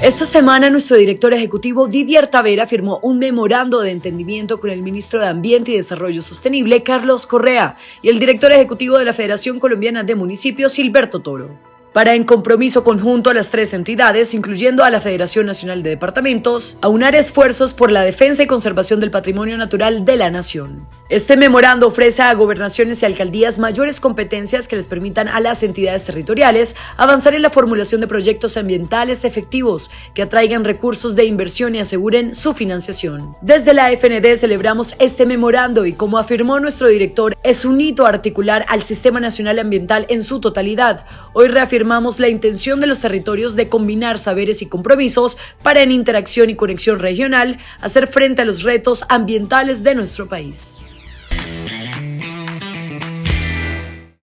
Esta semana nuestro director ejecutivo Didier Tavera firmó un memorando de entendimiento con el ministro de Ambiente y Desarrollo Sostenible Carlos Correa y el director ejecutivo de la Federación Colombiana de Municipios Gilberto Toro para en compromiso conjunto a las tres entidades, incluyendo a la Federación Nacional de Departamentos, aunar esfuerzos por la defensa y conservación del patrimonio natural de la nación. Este memorando ofrece a gobernaciones y alcaldías mayores competencias que les permitan a las entidades territoriales avanzar en la formulación de proyectos ambientales efectivos que atraigan recursos de inversión y aseguren su financiación. Desde la FND celebramos este memorando y como afirmó nuestro director, es un hito articular al Sistema Nacional Ambiental en su totalidad. Hoy reafirmamos la intención de los territorios de combinar saberes y compromisos para en interacción y conexión regional hacer frente a los retos ambientales de nuestro país. Thank.